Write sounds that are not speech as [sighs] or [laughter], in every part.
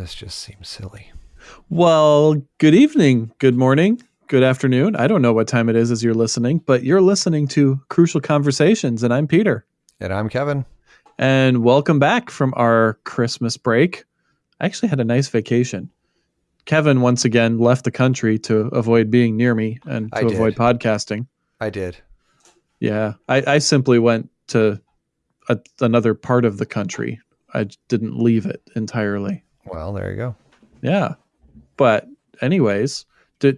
This just seems silly. Well, good evening, good morning, good afternoon. I don't know what time it is as you're listening, but you're listening to Crucial Conversations, and I'm Peter. And I'm Kevin. And welcome back from our Christmas break. I actually had a nice vacation. Kevin once again left the country to avoid being near me and to avoid podcasting. I did. Yeah, I, I simply went to a, another part of the country. I didn't leave it entirely. Well, there you go. Yeah, but anyways, do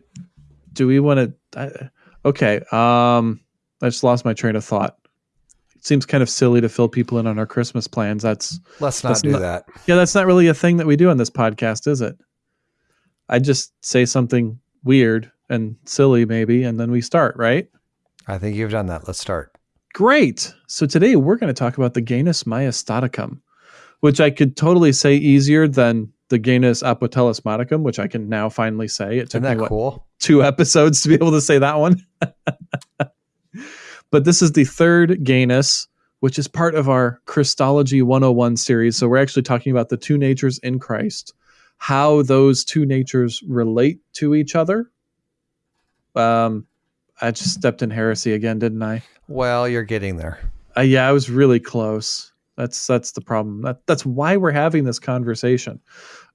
do we want to? Okay, um, I just lost my train of thought. It seems kind of silly to fill people in on our Christmas plans. That's Let's not That's do not- that. yeah, that's not really a thing that we do on this podcast, is it? I just say something weird and silly, maybe, and then we start, right? I think you've done that. Let's start. Great. So today we're going to talk about the Genus maiestaticum, which I could totally say easier than the Genus apotelesmaticum, which I can now finally say. It took Isn't that me what, cool? two episodes to be able to say that one. [laughs] but this is the third Genus, which is part of our Christology 101 series. So we're actually talking about the two natures in Christ, how those two natures relate to each other. Um, I just stepped in heresy again, didn't I? Well, you're getting there. Uh, yeah, I was really close. That's that's the problem. That, that's why we're having this conversation.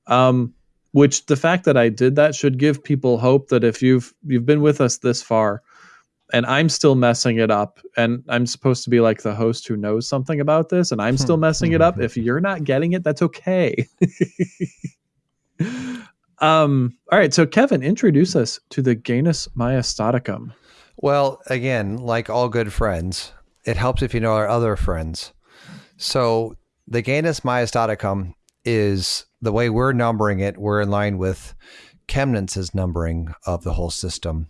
Um, which the fact that I did that should give people hope that if you've you've been with us this far, and I'm still messing it up, and I'm supposed to be like the host who knows something about this, and I'm still messing it up. If [laughs] you're not getting it, that's okay. [laughs] um. All right. So Kevin, introduce us to the Genus maiestaticum. Well, again, like all good friends, it helps if you know our other friends. So the Genus maiestaticum is the way we're numbering it, we're in line with Chemnitz's numbering of the whole system.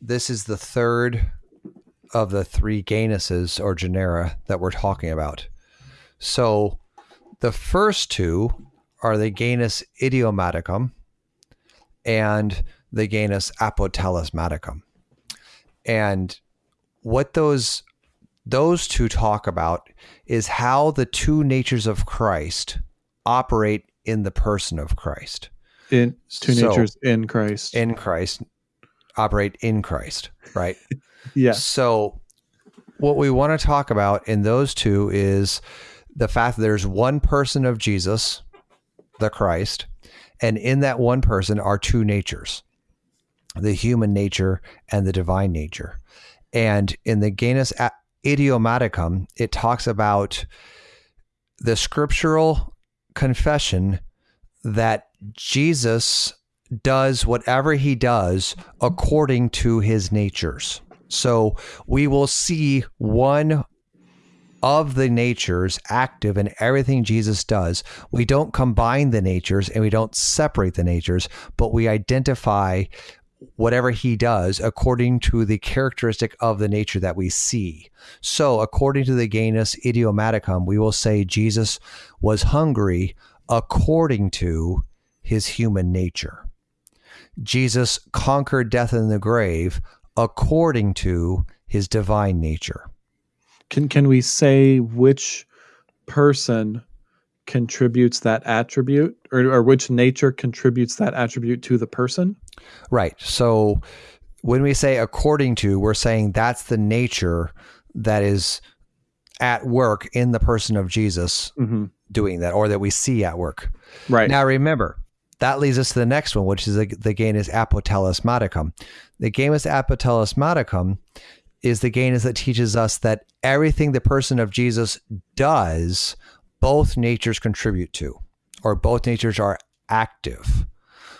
This is the third of the three Genuses or genera that we're talking about. So the first two are the Genus idiomaticum and the Genus apotelesmaticum. And what those those two talk about is how the two natures of Christ operate in the person of Christ. In two So- natures in Christ. In Christ, operate in Christ, right? [laughs] yes. So, what we want to talk about in those two is the fact that there's one person of Jesus, the Christ, and in that one person are two natures the human nature and the divine nature. And in the Genus A- Idiomaticum, it talks about the scriptural confession that Jesus does whatever he does according to his natures. So we will see one of the natures active in everything Jesus does. We don't combine the natures and we don't separate the natures, but we identify whatever he does according to the characteristic of the nature that we see. So, according to the Genus Idiomaticum, we will say Jesus was hungry according to his human nature. Jesus conquered death in the grave according to his divine nature. Can can we say which person contributes that attribute or, or which nature contributes that attribute to the person? Right. So when we say according to, we're saying that's the nature that is at work in the person of Jesus Mm-hmm. doing that or that we see at work. Right. Now remember, that leads us to the next one, which is the, the Genus apotelesmaticum. The Genus apotelesmaticum is the gain is that teaches us that everything the person of Jesus does, both natures contribute to, or both natures are active.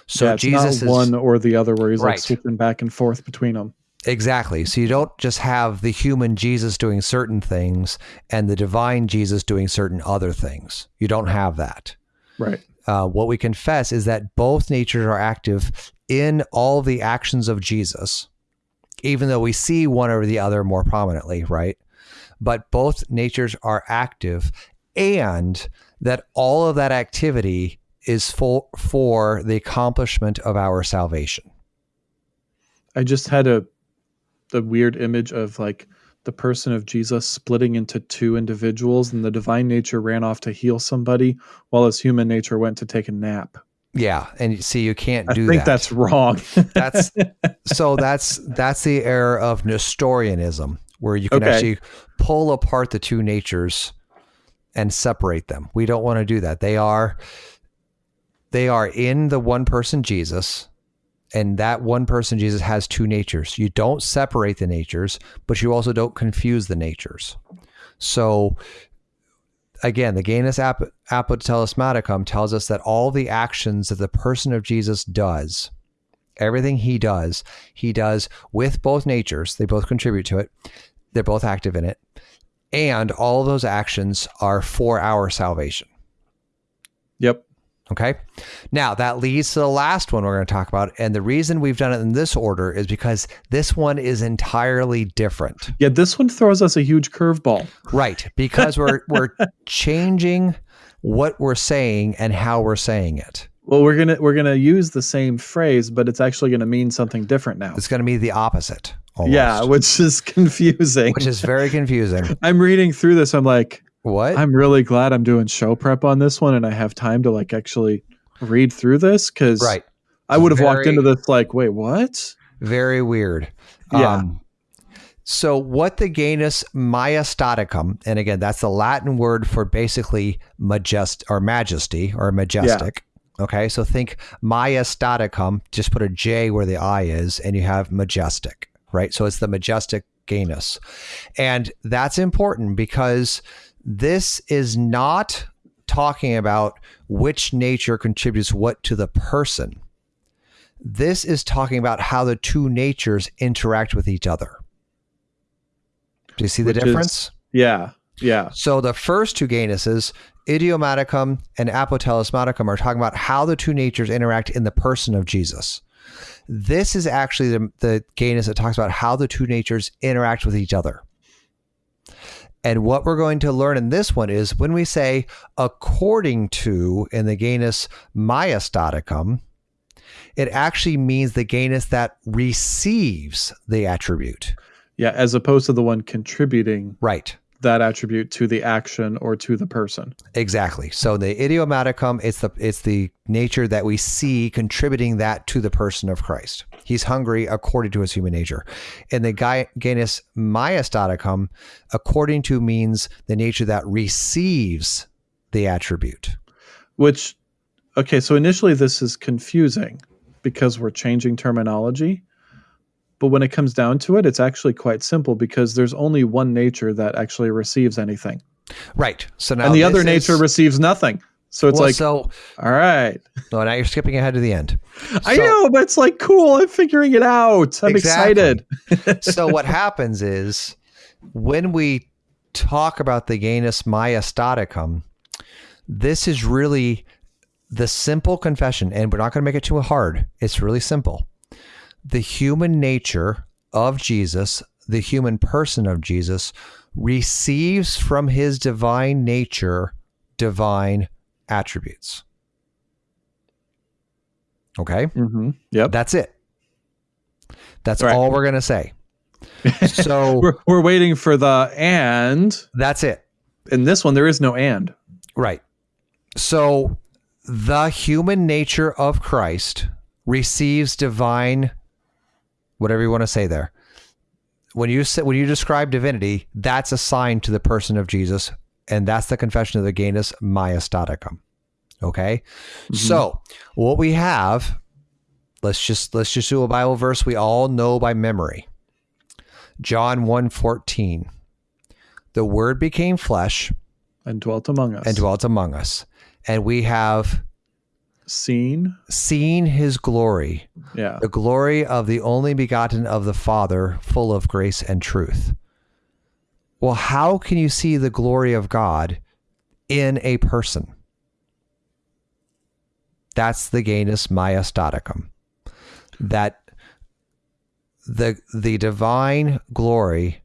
So yeah, it's Jesus not is one or the other where he's Right. like switching back and forth between them. Exactly. So you don't just have the human Jesus doing certain things and the divine Jesus doing certain other things. You don't have that. Right. Uh, what we confess is that both natures are active in all the actions of Jesus, even though we see one or the other more prominently, right? But both natures are active, and that all of that activity is for, for the accomplishment of our salvation. I just had a the weird image of like the person of Jesus splitting into two individuals, and the divine nature ran off to heal somebody, while his human nature went to take a nap. Yeah, and you see, you can't I do think that. that's wrong. [laughs] that's so that's that's the era of Nestorianism, where you can Okay. actually pull apart the two natures and separate them. We don't want to do that. They are they are in the one person Jesus, and that one person Jesus has two natures. You don't separate the natures, but you also don't confuse the natures. So again, the Genus Ap- Apotelesmaticum tells us that all the actions that the person of Jesus does, everything he does, he does with both natures. They both contribute to it. They're both active in it. And all those actions are for our salvation. yep. Okay. Now that leads to the last one we're going to talk about. And the reason we've done it in this order is because this one is entirely different. Yeah, this one throws us a huge curveball. Right. Because we're we're [laughs] changing what we're saying and how we're saying it. Well, we're gonna we're gonna use the same phrase, but it's actually gonna mean something different now. It's going to be the opposite. Almost, Yeah, which is [laughs] confusing. which is very confusing. [laughs] I'm reading through this. I'm like, What? I'm really glad I'm doing show prep on this one, and I have time to like actually read through this because right. I would have walked into this like, wait, what? Very weird. Yeah. Um, so, what the genus Maiestaticum, and again, that's the Latin word for basically majest or majesty or majestic. Okay, so think Maiestaticum, just put a J where the I is, and you have majestic, right? So it's the majestic genus. And that's important because this is not talking about which nature contributes what to the person. This is talking about how the two natures interact with each other. Do you see the Which is- difference? Yeah, yeah, So the first two genuses, idiomaticum and apotelesmaticum, are talking about how the two natures interact in the person of Jesus. This is actually the, the genus that talks about how the two natures interact with each other. And what we're going to learn in this one is when we say according to in the genus Maiestaticum, it actually means the genus that receives the attribute. yeah. As opposed to the one contributing Right. That attribute to the action or to the person. Exactly. So the idiomaticum, it's the it's the nature that we see contributing that to the person of Christ. He's hungry according to his human nature. And the genus Maiestaticum, according to means the nature that receives the attribute. Which, okay, so initially this is confusing because we're changing terminology. But when it comes down to it, it's actually quite simple because there's only one nature that actually receives anything, Right. So now and the other is- nature receives nothing. So it's well, like, so all right, [laughs] no, now you're skipping ahead to the end. I know, but it's like cool. I'm figuring it out. I'm Exactly. excited. [laughs] so what [laughs] happens is when we talk about the genus Maiestaticum, this is really the simple confession, and we're not going to make it too hard. It's really simple. The human nature of Jesus, the human person of Jesus, receives from his divine nature divine attributes. Okay? hmm Yep. That's it. That's Right. all we're going to say. [laughs] So We're, we're waiting for the and. that's it. In this one, there is no and. Right. So the human nature of Christ receives divine whatever you want to say there. When you say, when you describe divinity, that's assigned to the person of Jesus and that's the confession of the genus Maiestaticum. Okay? Mm-hmm. So, what we have let's just let's just do a Bible verse we all know by memory. John 1:14. The word became flesh And dwelt among us. and dwelt among us. And we have Seen. seen his glory, Yeah. the glory of the only begotten of the Father, full of grace and truth. Well, how can you see the glory of God in a person? That's the genus Maiestaticum. That the the divine glory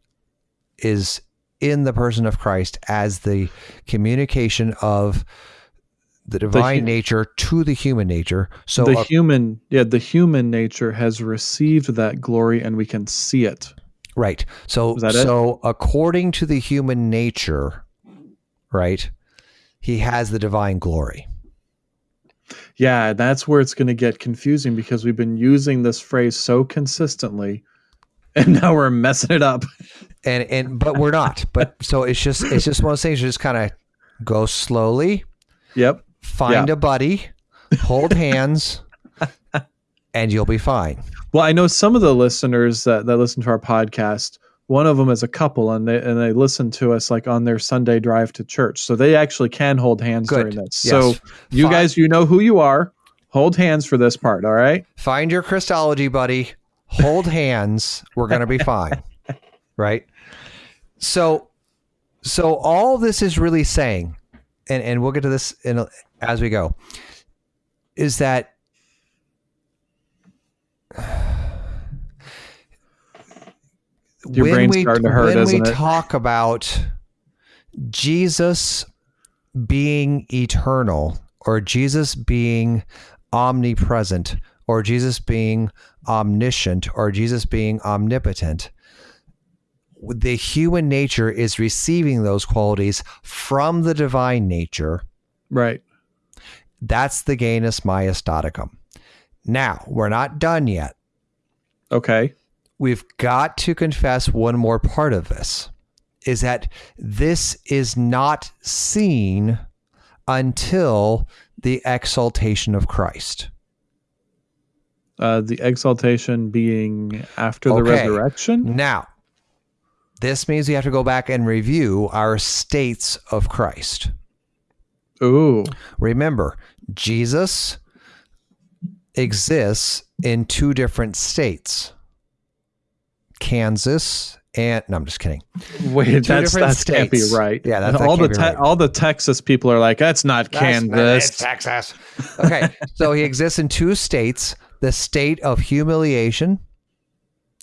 is in the person of Christ as the communication of the divine hu- nature to the human nature. So the a- human, yeah, the human nature has received that glory and we can see it. Right. So that it? so according to the human nature, right? He has the divine glory. Yeah, that's where it's going to get confusing because we've been using this phrase so consistently [laughs] and now we're messing it up. [laughs] And and but we're not. But so it's just it's just one of those things you just kind of go slowly, Yep. Find Yeah. a buddy, hold [laughs] hands, and you'll be fine. Well, I know some of the listeners that, that listen to our podcast, one of them is a couple and they and they listen to us like on their Sunday drive to church. So they actually can hold hands Good. during this. Yes. So you Fine. guys, you know who you are. Hold hands for this part, all right? Find your Christology buddy, hold hands, we're going to be fine. [laughs] Right? So so all this is really saying and and we'll get to this in a, as we go is that [sighs] Your when brain's we, starting to hurt, when we it? talk about Jesus being eternal or Jesus being omnipresent or Jesus being omniscient or Jesus being omnipotent, the human nature is receiving those qualities from the divine nature. Right. That's the genus maiestaticum. Now, we're not done yet. Okay. We've got to confess one more part of this is that this is not seen until the exaltation of Christ. Uh, the exaltation being after the Okay. resurrection. Now, this means we have to go back and review our states of Christ. Ooh. Remember, Jesus exists in two different states Kansas and no, I'm just kidding. Wait, that's that can't be right. Yeah, that's- that all the te- right. all the Texas people are like, that's not Kansas. Texas. Okay, so he exists in two states the state of humiliation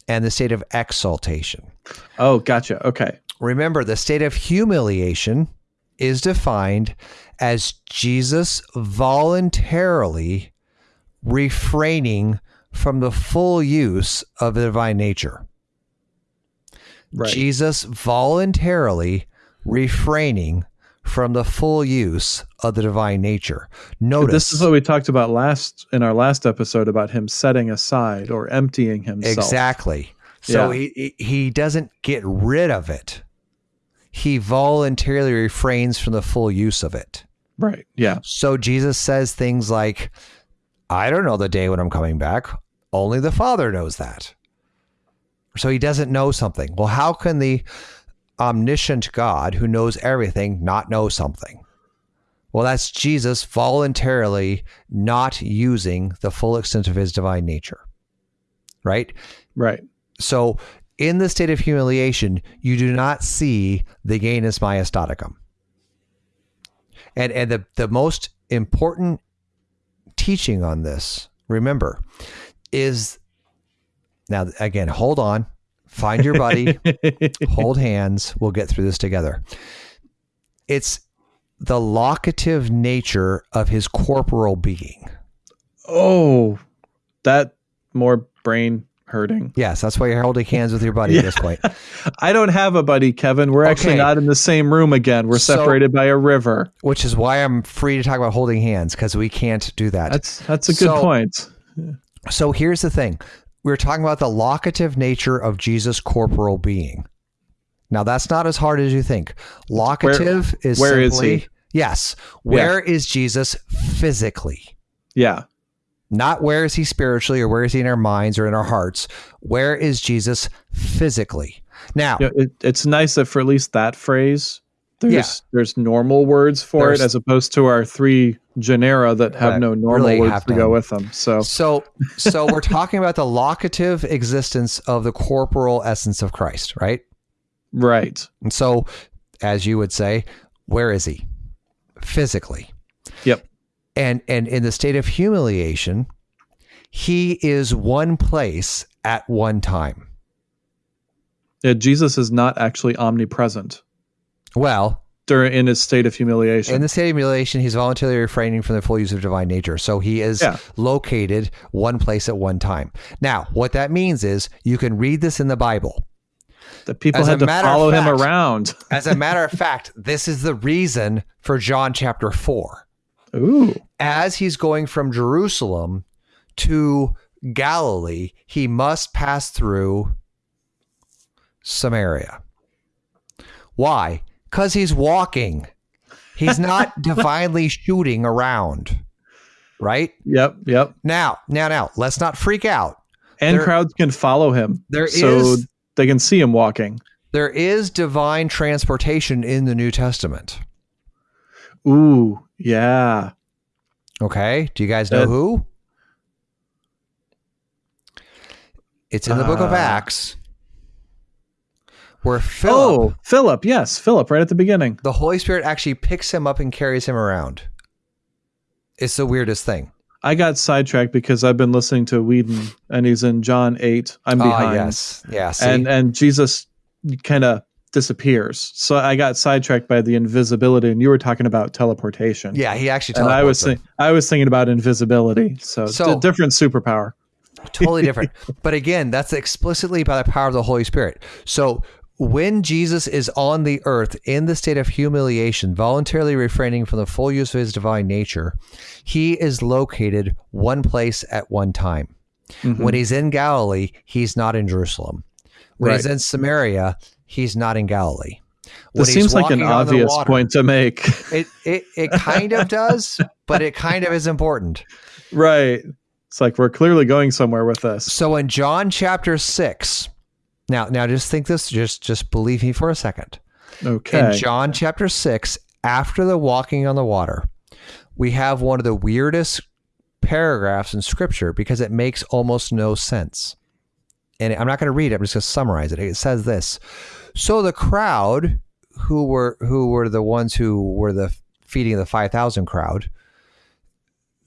and the state of exaltation. Oh, gotcha. Okay. Remember, the state of humiliation is defined as Jesus voluntarily refraining from the full use of the divine nature. Right. Jesus voluntarily refraining from the full use of the divine nature. Notice This is what we talked about last in our last episode about him setting aside or emptying himself. Exactly. So Yeah. he he- he doesn't get rid of it. He voluntarily refrains from the full use of it. Right. Yeah. So Jesus says things like, I don't know the day when I'm coming back. Only the Father knows that. So he doesn't know something. Well, how can the omniscient God who knows everything not know something? Well, that's Jesus voluntarily not using the full extent of his divine nature. Right? Right. So, in the state of humiliation, you do not see the genus maiestaticum. And and the the most important teaching on this, remember, is now again, hold on, find your buddy, [laughs] hold hands, we'll get through this together. It's the locative nature of his corporal being. oh, that more brain hurting. Yes, that's why you're holding hands with your buddy at this point. [laughs] I don't have a buddy, Kevin. We're actually not in the same room again. We're So- separated by a river. which is why I'm free to talk about holding hands because we can't do that. That's that's a good So- point. so here's the thing we're talking about the locative nature of Jesus' corporal being. Now, that's not as hard as you think. Locative is where is simply, he? Yes. Where is Jesus physically? Yeah. Not where is he spiritually or where is he in our minds or in our hearts. Where is Jesus physically? Now, Yeah, it, it's nice that for at least that phrase, there's Yeah. there's normal words for There's- it as opposed to our three genera that have That no normal really words to go with them. So So, so we're talking about the locative existence of the corporal essence of Christ, right? right. And so, as you would say, where is he physically? Yep. And and in the state of humiliation, he is one place at one time. Yeah, Jesus is not actually omnipresent Well, during in his state of humiliation. in the state of humiliation, he's voluntarily refraining from the full use of divine nature. So he is Yeah. located one place at one time. Now, what that means is you can read this in the Bible. that people As had to follow him around. [laughs] As a matter of fact, this is the reason for John chapter 4. Ooh. As he's going from Jerusalem to Galilee, he must pass through Samaria. Why? Because he's walking. He's not [laughs] divinely shooting around. Right? Yep. Yep. Now, now, now, let's not freak out. And There- crowds can follow him. There so is- they can see him walking. There is divine transportation in the New Testament. Ooh. Yeah. Okay. Do you guys know Uh, who? It's in the book of Uh, Acts where Philip, Oh, Philip. Yes, Philip. Right at the beginning. the Holy Spirit actually picks him up and carries him around. It's the weirdest thing. I got sidetracked because I've been listening to Whedon, and he's in John eight. I'm Ah, behind. yes. Yeah. And and Jesus kind of disappears. So I got sidetracked by the invisibility, and you were talking about teleportation. yeah, he actually and I was teleports think, I was thinking about invisibility. So, So- d- different superpower. totally different. [laughs] but again, that's explicitly by the power of the Holy Spirit. So when Jesus is on the earth in the state of humiliation, voluntarily refraining from the full use of his divine nature, he is located one place at one time. Mhm. When he's in Galilee, he's not in Jerusalem. When he's in Samaria, he's not in Galilee. When this seems like an walking on the obvious water- point to make. [laughs] It, it it kind of does, but it kind of is important. right. It's like we're clearly going somewhere with this. So in John chapter six, now now just think this, just just believe me for a second. Okay. In John chapter six, after the walking on the water, we have one of the weirdest paragraphs in scripture because it makes almost no sense. And I'm not going to read it, I'm just going to summarize it. It says this. So the crowd who were who were the ones who were the feeding of the 5000 crowd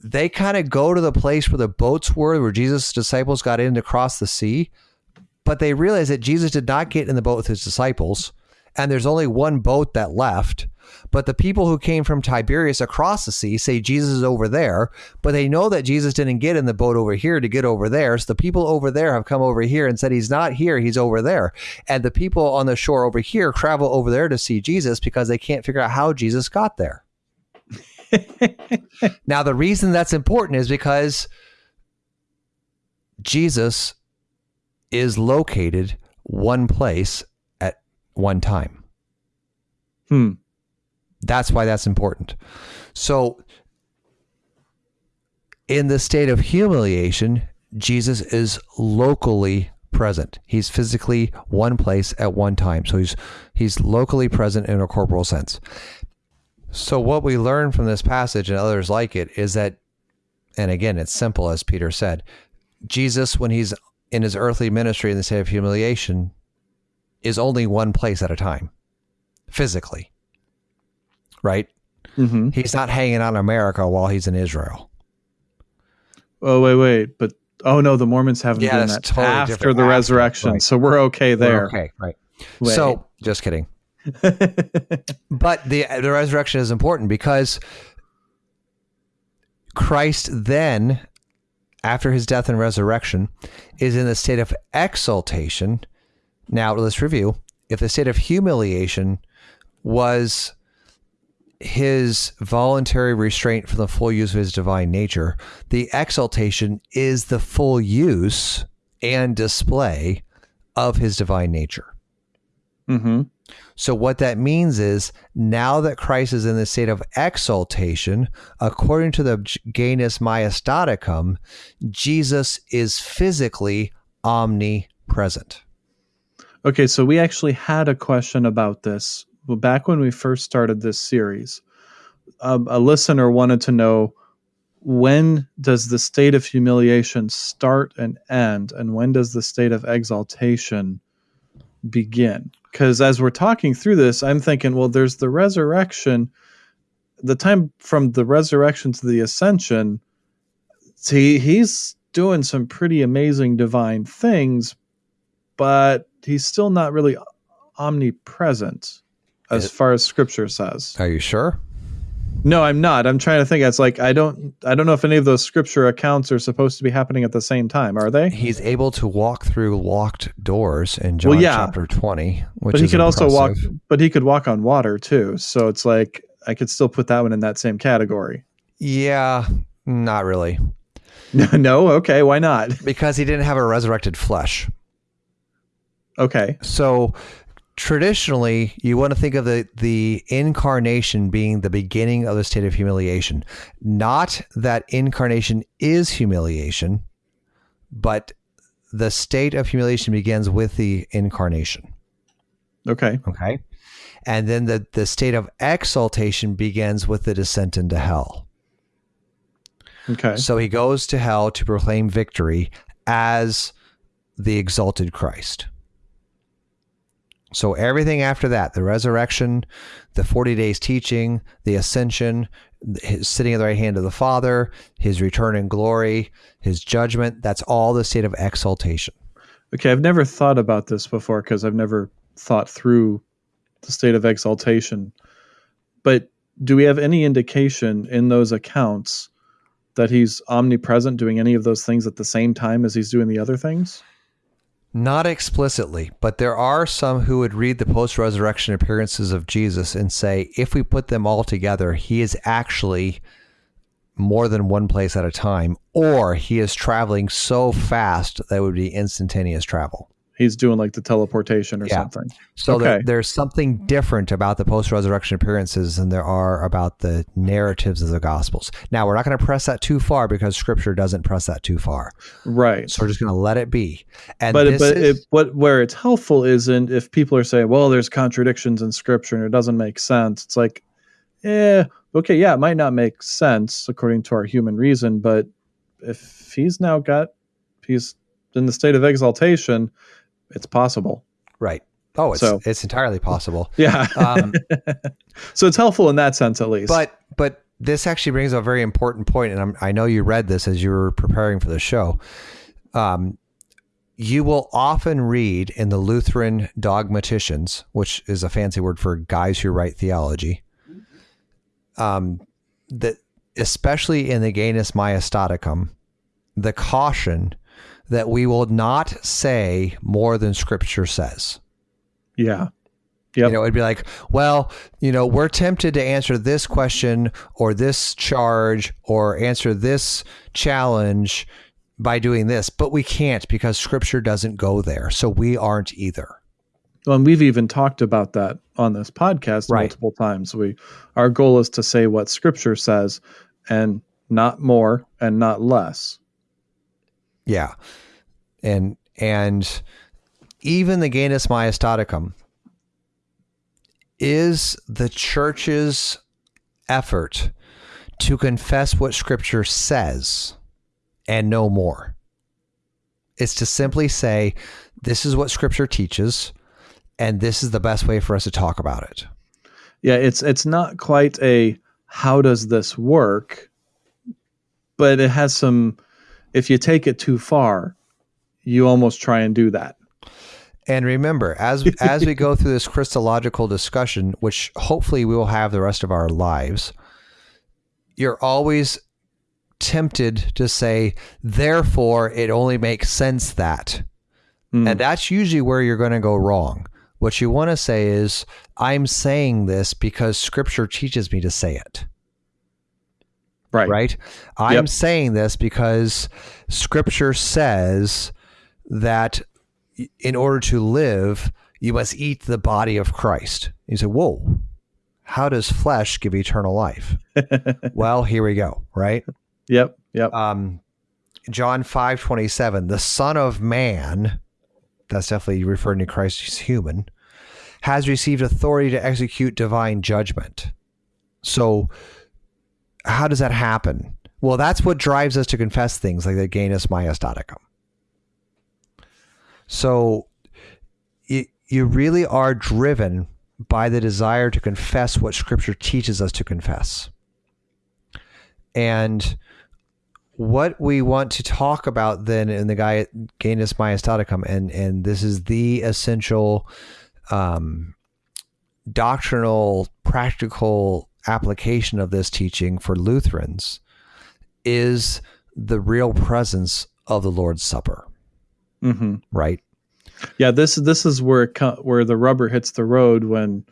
they kind of go to the place where the boats were where Jesus' disciples got in to cross the sea but they realize that Jesus did not get in the boat with his disciples and there's only one boat that left but the people who came from Tiberias across the sea say Jesus is over there, but they know that Jesus didn't get in the boat over here to get over there. So the people over there have come over here and said he's not here, he's over there. And the people on the shore over here travel over there to see Jesus because they can't figure out how Jesus got there. [laughs] now, the reason that's important is because Jesus is located one place at one time. Hmm. That's why that's important. So, in the state of humiliation, Jesus is locally present. He's physically one place at one time. So he's he's locally present in a corporal sense. So what we learn from this passage and others like it is that and again it's simple as Peter said, Jesus when he's in his earthly ministry in the state of humiliation is only one place at a time physically. Right? hmm He's not hanging out in America while he's in Israel. Oh wait, wait, but oh no, the Mormons haven't Yeah, done that totally after different. the After, resurrection, right. so we're okay there. Okay, right. Wait. So, just kidding. [laughs] But the the resurrection is important because Christ then, after his death and resurrection, is in the state of exaltation. Now let's review. If the state of humiliation was his voluntary restraint from the full use of his divine nature, the exaltation is the full use and display of his divine nature. Hmm So what that means is now that Christ is in the state of exaltation, according to the Genus Maiestaticum, Jesus is physically omnipresent. Okay, so we actually had a question about this Well, back when we first started this series. Um, a listener wanted to know when does the state of humiliation start and end, and when does the state of exaltation begin? Because as we're talking through this, I'm thinking, well, there's the resurrection, the time from the resurrection to the ascension. See, he's doing some pretty amazing divine things, but he's still not really omnipresent as It- far as scripture says. Are you sure? No, I'm not. I'm trying to think. It's like I don't I don't know if any of those scripture accounts are supposed to be happening at the same time. Are they? He's able to walk through locked doors in John Well, yeah. chapter 20, which but he could also walk but he could walk on water too. So it's like I could still put that one in that same category. Yeah, not really. [laughs] no, okay, why not? Because he didn't have a resurrected flesh. Okay. So traditionally, you want to think of the the incarnation being the beginning of the state of humiliation. Not that incarnation is humiliation, but the state of humiliation begins with the incarnation. Okay. Okay. And then the, the state of exaltation begins with the descent into hell. Okay. So he goes to hell to proclaim victory as the exalted Christ. So everything after that, the resurrection, the 40 days teaching, the ascension, his sitting at the right hand of the Father, his return in glory, his judgment, that's all the state of exaltation. Okay, I've never thought about this before because I've never thought through the state of exaltation. But do we have any indication in those accounts that he's omnipresent doing any of those things at the same time as he's doing the other things? Not explicitly, but there are some who would read the post resurrection appearances of Jesus and say, if we put them all together, he is actually more than one place at a time, or he is traveling so fast that it would be instantaneous travel. He's doing like the teleportation or Yeah. something. So there- there's something different about the post resurrection appearances than there are about the narratives of the Gospels. Now, we're not going to press that too far because Scripture doesn't press that too far. Right. So we're just going to let it be. And but this but is, it, what where it's helpful isn't if people are saying, well, there's contradictions in scripture and it doesn't make sense. It's like, eh, okay, yeah, it might not make sense according to our human reason, but if he's now got he's in the state of exaltation, it's possible. right. Oh, it's, So- it's entirely possible. [laughs] Yeah. Um, [laughs] so it's helpful in that sense at least. But but this actually brings up a very important point, and I'm, I know you read this as you were preparing for the show. Um, you will often read in the Lutheran dogmaticians, which is a fancy word for guys who write theology, um, that especially in the Genus Majestaticum, the caution that we will not say more than Scripture says. yeah. Yep. You know, it'd be like, well, you know, we're tempted to answer this question or this charge or answer this challenge by doing this, but we can't because scripture doesn't go there. So we aren't either. Well, and we've even talked about that on this podcast Right. multiple times. We our goal is to say what scripture says and not more and not less. Yeah. And and even the Genus Majestaticum is the church's effort to confess what scripture says and no more. It's to simply say, this is what scripture teaches, and this is the best way for us to talk about it. Yeah, it's it's not quite a how does this work, but it has some if you take it too far, you almost try and do that. And remember, as [laughs] as we go through this Christological discussion, which hopefully we will have the rest of our lives, you're always tempted to say, therefore, it only makes sense that. Mm. And that's usually where you're going to go wrong. What you want to say is, I'm saying this because scripture teaches me to say it, right. right? I'm Yep. saying this because scripture says that in order to live, you must eat the body of Christ. You say, whoa, how does flesh give eternal life? [laughs] well, here we go, right? Yep. Yep. um, John five twenty seven, the Son of Man, that's definitely referring to Christ, he's human, has received authority to execute divine judgment. So, how does that happen? Well, that's what drives us to confess things like the Genus Majestaticum. So, you, you really are driven by the desire to confess what Scripture teaches us to confess. And what we want to talk about then in the guy Genus Majestaticum, and and this is the essential um, doctrinal, practical application of this teaching for Lutherans is the real presence of the Lord's Supper, hmm right? Yeah, this this is where it co- where the rubber hits the road when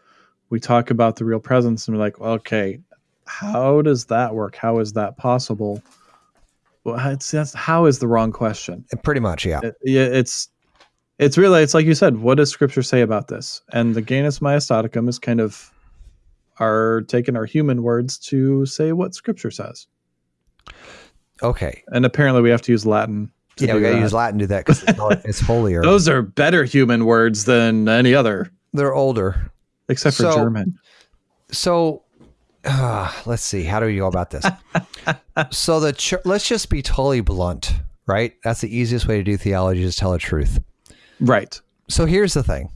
we talk about the real presence, and we're like, well, okay, how does that work? How is that possible? Well, it's, that's how is the wrong question. Pretty much, yeah. It- yeah, it's it's really it's like you said. What does Scripture say about this? And the Genus Majestaticum is kind of our taking our human words to say what Scripture says. Okay. And apparently, we have to use Latin. To Yeah, do we got to that. use Latin to do that because it's, it's holier. [laughs] Those are better human words than any other, They're older. except for So- German. So uh, let's see. How do we go about this? [laughs] so the ch- let's just be totally blunt, right? That's the easiest way to do theology is tell the truth. Right. So here's the thing.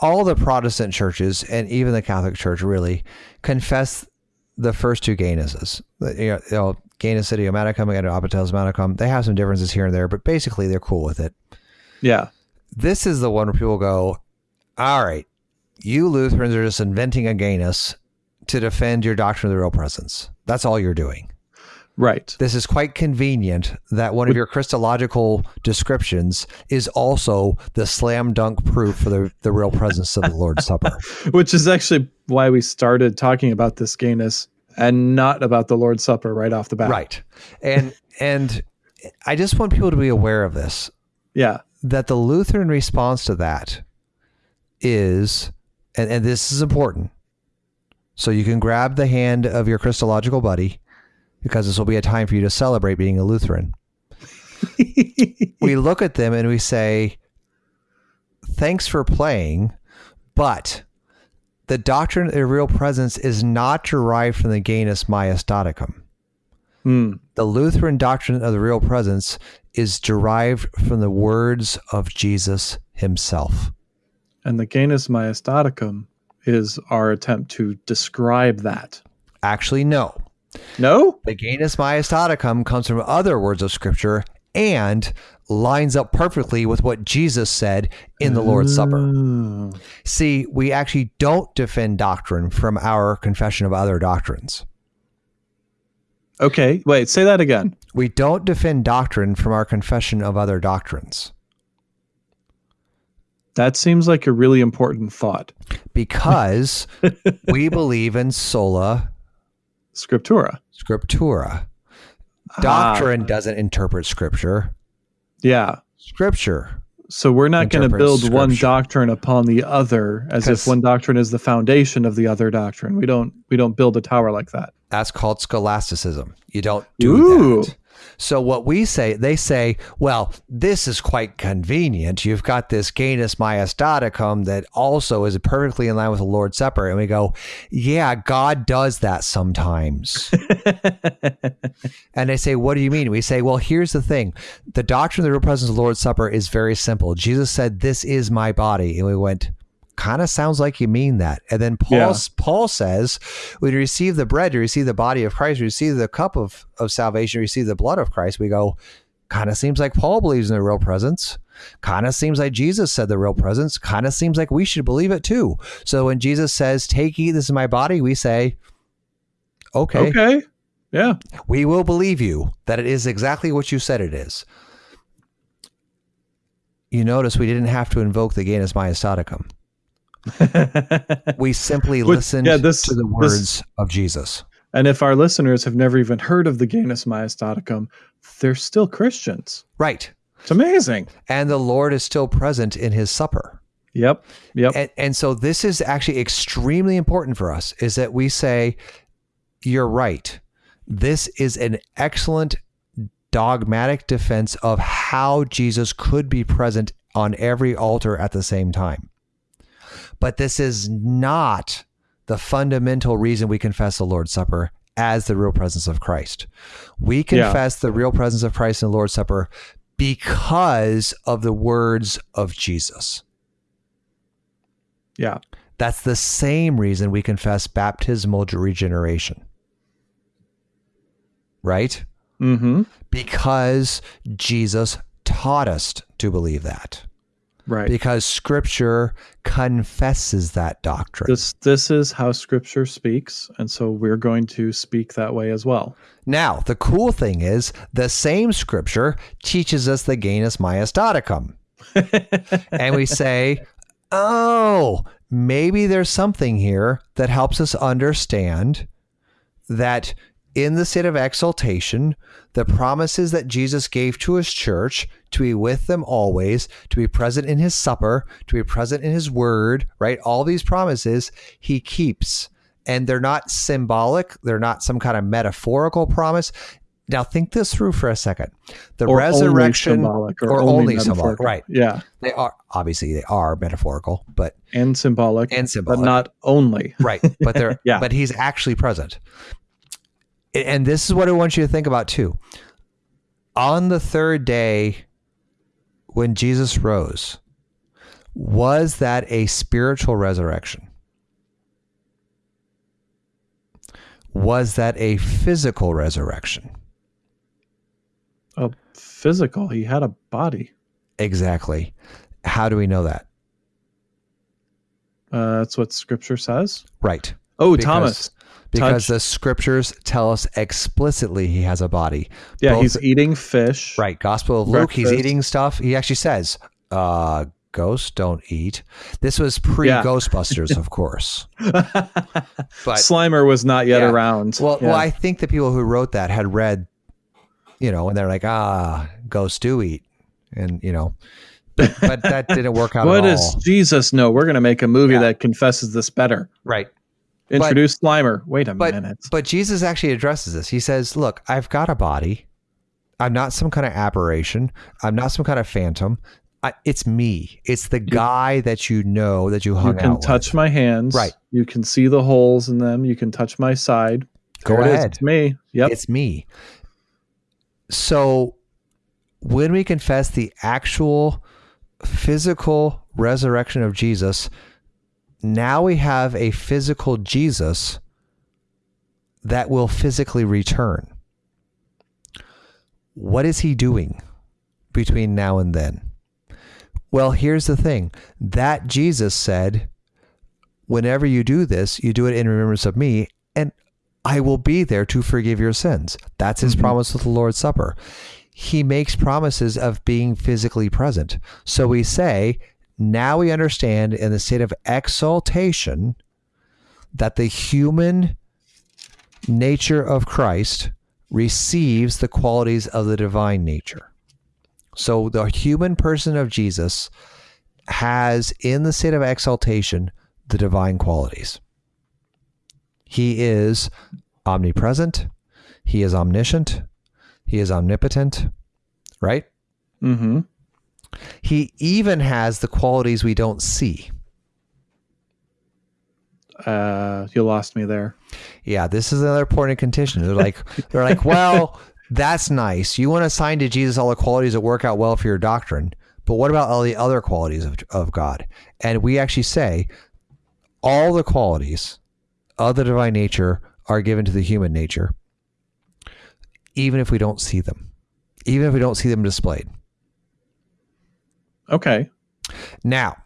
All the Protestant churches and even the Catholic Church really confess the first two Genuses. You know, Genus idiomaticum and manicum. They have some differences here and there, but basically they're cool with it. Yeah. This is the one where people go, all right, you Lutherans are just inventing a Genus to defend your doctrine of the real presence. That's all you're doing. Right. This is quite convenient that one of your Christological descriptions is also the slam dunk proof for the, the real presence of the Lord's Supper. [laughs] Which is actually why we started talking about this genus and not about the Lord's Supper right off the bat. Right. And and I just want people to be aware of this. Yeah. that the Lutheran response to that is, and, and this is important. So you can grab the hand of your Christological buddy because this will be a time for you to celebrate being a Lutheran. [laughs] we look at them and we say, thanks for playing, but the doctrine of the real presence is not derived from the Genus Majestaticum. Hmm. The Lutheran doctrine of the real presence is derived from the words of Jesus himself. And the Genus Majestaticum is our attempt to describe that. Actually, no. No? The Genus Majestaticum comes from other words of Scripture and lines up perfectly with what Jesus said in the Lord's Supper. Oh. See, we actually don't defend doctrine from our confession of other doctrines. Okay. Wait, say that again. We don't defend doctrine from our confession of other doctrines That seems like a really important thought. because [laughs] we believe in sola Scriptura. scriptura. Ah. Doctrine doesn't interpret scripture. Yeah. Scripture. So we're not going to build one doctrine upon the other as if one doctrine is the foundation of the other doctrine. We don't we don't build a tower like that. That's called scholasticism. You don't do Ooh. that. So what we say, they say, well, this is quite convenient. You've got this Genus Majestaticum that also is perfectly in line with the Lord's Supper. And we go, yeah, God does that sometimes. [laughs] and they say, what do you mean? We say, well, here's the thing. The doctrine of the real presence of the Lord's Supper is very simple. Jesus said, this is my body. And we went, kind of sounds like you mean that. And then Paul, Yeah. Paul says, when you receive the bread, you receive the body of Christ, you receive the cup of, of salvation, you receive the blood of Christ. We go, kind of seems like Paul believes in the real presence. Kind of seems like Jesus said the real presence. Kind of seems like we should believe it too. So when Jesus says, take, eat, this is my body, we say, okay, Okay. Yeah. we will believe you that it is exactly what you said it is. You notice we didn't have to invoke the Genus Majestaticum. [laughs] We simply Which- listened yeah, this- to the this- words of Jesus. and if our listeners have never even heard of the Genus Majestaticum, they're still Christians. Right. It's amazing. And the Lord is still present in his supper. Yep. Yep. And, and so this is actually extremely important for us is that we say, you're right. This is an excellent dogmatic defense of how Jesus could be present on every altar at the same time. But this is not the fundamental reason we confess the Lord's Supper as the real presence of Christ. We Yeah. confess the real presence of Christ in the Lord's Supper because of the words of Jesus. yeah. That's the same reason we confess baptismal regeneration. Right? Mm-hmm. Because Jesus taught us to believe that. Right. because scripture confesses that doctrine. This this is how scripture speaks, and so we're going to speak that way as well. now, the cool thing is the same scripture teaches us the genus Maiestaticum. [laughs] and we say, oh, maybe there's something here that helps us understand that in the state of exaltation, the promises that Jesus gave to his church to be with them always, to be present in his supper, to be present in his word, right? All these promises he keeps. And they're not symbolic, they're not some kind of metaphorical promise. Now, think this through for a second. The Or only resurrection, symbolic, or only symbolic, metaphorical. right. Yeah, they are obviously they are metaphorical, but and symbolic, and symbolic, but not only. right? But they're [laughs] Yeah. but he's actually present, and this is what I want you to think about too. On the third day, when Jesus rose, was that a spiritual resurrection? Was that a physical resurrection? A physical. He had a body. Exactly. How do we know that? Uh, that's what Scripture says. Right. Oh, Because- Thomas. Because Touch- the scriptures tell us explicitly he has a body. Yeah, both- he's eating fish. Right. Gospel of Luke, he's eating stuff. He actually says, uh, ghosts don't eat. This was pre Yeah. Ghostbusters, [laughs] of course. But Slimer was not yet Yeah. around. well, Yeah. well, I think the people who wrote that had read, you know, and they're like, ah, ghosts do eat. And, you know, but, but that didn't work out what at all. does Jesus know? We're going to make a movie that confesses this better. right. Introduce Slimer. Wait a But minute. but Jesus actually addresses this. He says, "Look, I've got a body. I'm not some kind of aberration. I'm not some kind of phantom. I, it's me. It's the guy that you know that you hung out You can out touch with. my hands. Right. You can see the holes in them. You can touch my side. Go There it ahead. It's me. Yep. It's me. So when we confess the actual physical resurrection of Jesus, now we have a physical Jesus that will physically return. What is he doing between now and then? Well, here's the thing that Jesus said, whenever you do this, you do it in remembrance of me, and I will be there to forgive your sins. That's his Mhm. promise with the Lord's Supper. He makes promises of being physically present. So we say, now we understand in the state of exaltation that the human nature of Christ receives the qualities of the divine nature. So the human person of Jesus has, in the state of exaltation, the divine qualities. He is omnipresent. He is omniscient. He is omnipotent, right? mm-hmm. He even has the qualities we don't see. Uh, you lost me there. Yeah, this is another point of contention. They're like, [laughs] they're like, well, that's nice. You want to assign to Jesus all the qualities that work out well for your doctrine, but what about all the other qualities of, of God? And we actually say all the qualities of the divine nature are given to the human nature, even if we don't see them, even if we don't see them displayed. Okay. Now,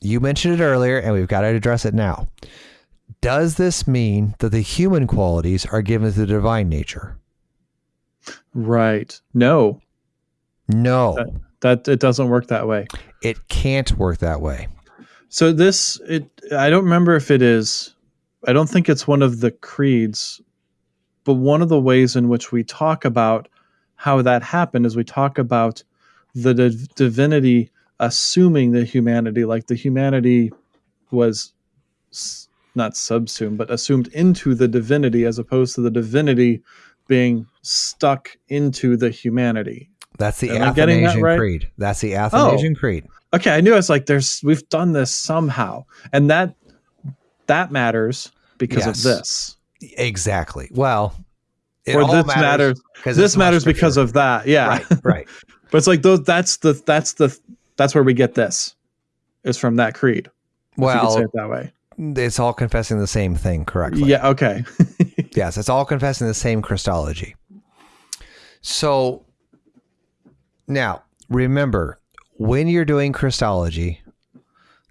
you mentioned it earlier, and we've got to address it now. Does this mean that the human qualities are given to the divine nature? Right. No, No, that it doesn't work that way. it can't work that way. So this it I don't remember if it is I don't think it's one of the creeds, but one of the ways in which we talk about how that happened is we talk about the div- divinity assuming the humanity like the humanity was s- not subsumed but assumed into the divinity as opposed to the divinity being stuck into the humanity. That's the Am getting that Athanasian right? Oh. Creed. That's the Athanasian oh. Creed. Okay, I knew it's like there's we've done this somehow, and that that matters because Yes. of this, Exactly. Well, it or all this matters. 'cause This matters because of that. Yeah, right, right. [laughs] but it's like those. That's the that's the that's where we get this is from that creed. if you could say Well, it that way. it's all confessing the same thing correctly. Yeah. Okay. [laughs] Yes, it's all confessing the same Christology. So now remember, when you're doing Christology,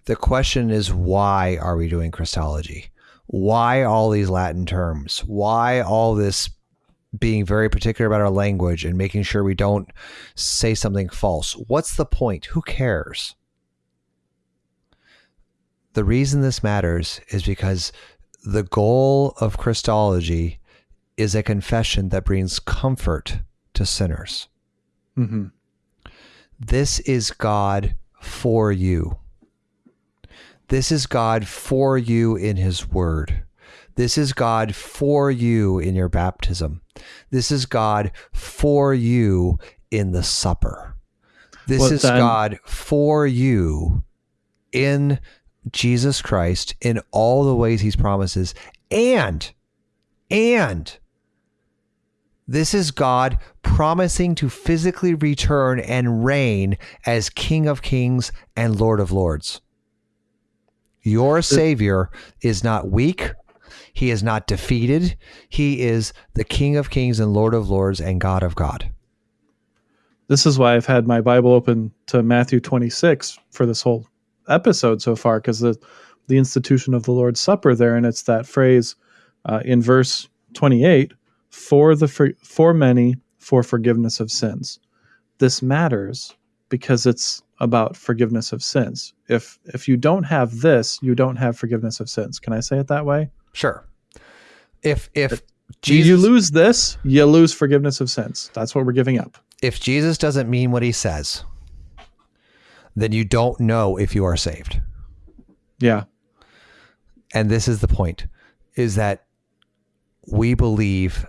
the question is why are we doing Christology? Why all these Latin terms? Why all this being very particular about our language and making sure we don't say something false? What's the point? Who cares? The reason this matters is because the goal of Christology is a confession that brings comfort to sinners. hmm This is God for you. This is God for you in His Word. This is God for you in your baptism. This is God for you in the supper. This Well, is then- God for you in Jesus Christ in all the ways He's promises. And, and, this is God promising to physically return and reign as King of Kings and Lord of Lords. Your uh, Savior is not weak. He is not defeated. He is the King of Kings and Lord of Lords and God of God. This is why I've had my Bible open to Matthew 26 for this whole episode so far, because the the institution of the Lord's Supper there, and it's that phrase uh, in verse 28 for the for, for many for forgiveness of sins. This matters because it's about forgiveness of sins. If if you don't have this, you don't have forgiveness of sins. Can I say it that way? Sure. If if Do you lose this, you lose forgiveness of sins. That's what we're giving up. if Jesus doesn't mean what he says, then you don't know if you are saved. Yeah. and this is the point is that we believe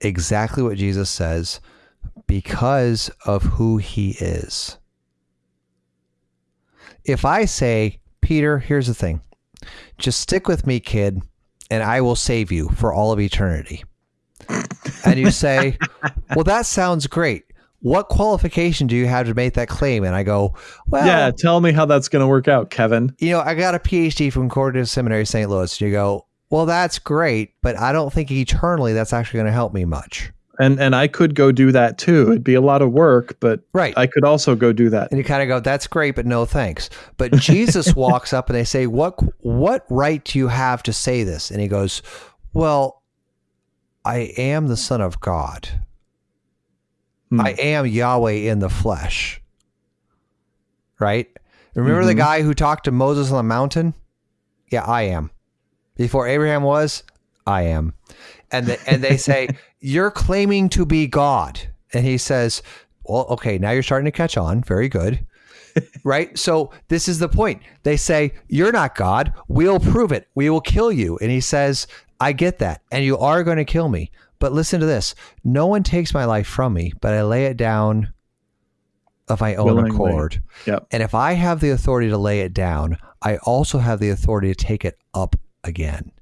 exactly what Jesus says because of who he is. If I say, Peter, here's the thing. Just stick with me, kid, and I will save you for all of eternity. and you say, [laughs] Well, that sounds great. What qualification do you have to make that claim? And I go, Well, yeah. Tell me how that's going to work out, Kevin. you know, I got a PhD from Concordia Seminary, St. Louis. And You go, well, that's great, but I don't think eternally that's actually going to help me much. And and I could go do that too. It'd be a lot of work, but Right. I could also go do that. and you kind of go, that's great, but no thanks. But Jesus [laughs] walks up and they say, what, what right do you have to say this? And he goes, well, I am the son of God. Hmm. I am Yahweh in the flesh. Right? Remember the Mhm. guy who talked to Moses on the mountain? Yeah, I am. Before Abraham was, I am. And the, and they say, "You're claiming to be God." And he says, "Well, okay, now you're starting to catch on. Very good." [laughs] right? So this is the point. They say, "You're not God. We'll prove it. We will kill you." And he says, "I get that. And you are going to kill me. But listen to this. No one takes my life from me, but I lay it down of my own Willingly. accord. Yep. And if I have the authority to lay it down, I also have the authority to take it up again.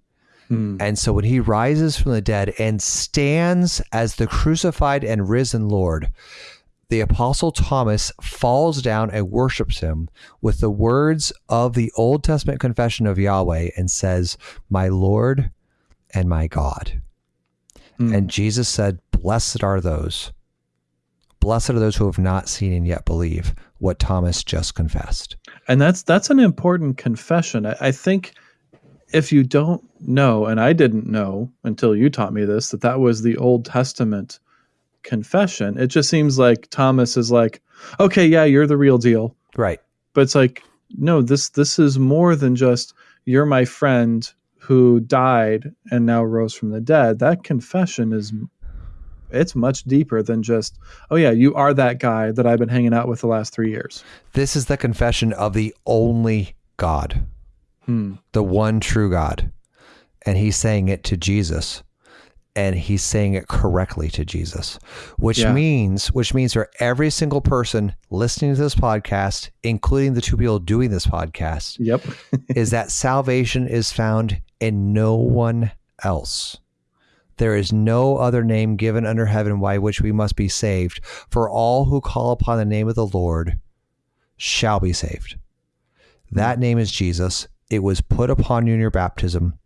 Hmm. And so when he rises from the dead and stands as the crucified and risen Lord, the apostle Thomas falls down and worships him with the words of the Old Testament confession of Yahweh and says, My Lord and my God. Hmm. And Jesus said, Blessed are those. Blessed are those who have not seen and yet believe what Thomas just confessed. and that's that's an important confession. I, I think if you don't know, and I didn't know until you taught me this, that that was the Old Testament confession. It just seems like Thomas is like, okay, yeah, you're the real deal, Right. but it's like, no, this this is more than just you're my friend who died and now rose from the dead. That confession is it's much deeper than just, oh yeah, you are that guy that I've been hanging out with the last three years. This is the confession of the only God, Hmm. the one true God. And he's saying it to Jesus. And he's saying it correctly to Jesus, which Yeah. means which means for every single person listening to this podcast, including the two people doing this podcast, Yep. [laughs] is that salvation is found in no one else. There is no other name given under heaven by which we must be saved. For all who call upon the name of the Lord shall be saved. That name is Jesus. It was put upon you in your baptism.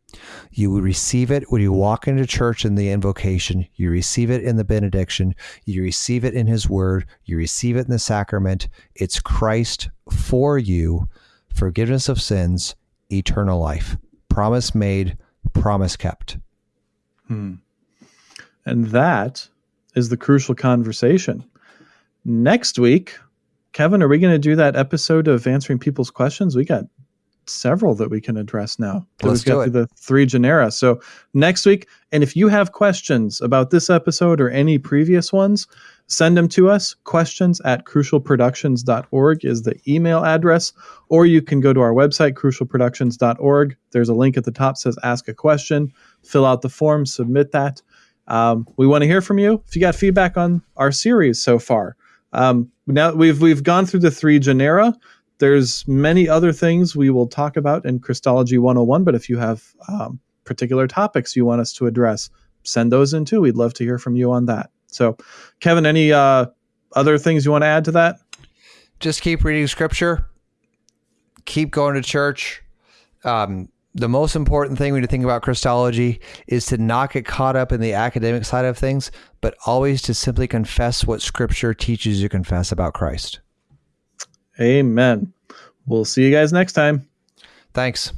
You receive it when you walk into church in the invocation. You receive it in the benediction. You receive it in his word. You receive it in the sacrament. It's Christ for you, forgiveness of sins, eternal life. Promise made, promise kept. Hmm. And that is the crucial conversation. Next week, Kevin, are we going to do that episode of answering people's questions? We got several that we can address now. Let's we've got do it. the three genera. So next week, and if you have questions about this episode or any previous ones, send them to us. Questions at crucialproductions.org is the email address, or you can go to our website, crucialproductions.org. There's a link at the top says ask a question. Fill out the form, submit that. Um, we want to hear from you. If you got feedback on our series so far, um, now we've we've gone through the three genera. There's many other things we will talk about in Christology 101, but if you have um, particular topics you want us to address, send those in too. We'd love to hear from you on that. So, Kevin, any uh, other things you want to add to that? Just keep reading scripture, keep going to church. Um, the most important thing when you think about Christology is to not get caught up in the academic side of things, but always to simply confess what scripture teaches you confess about Christ. Amen. We'll see you guys next time. Thanks.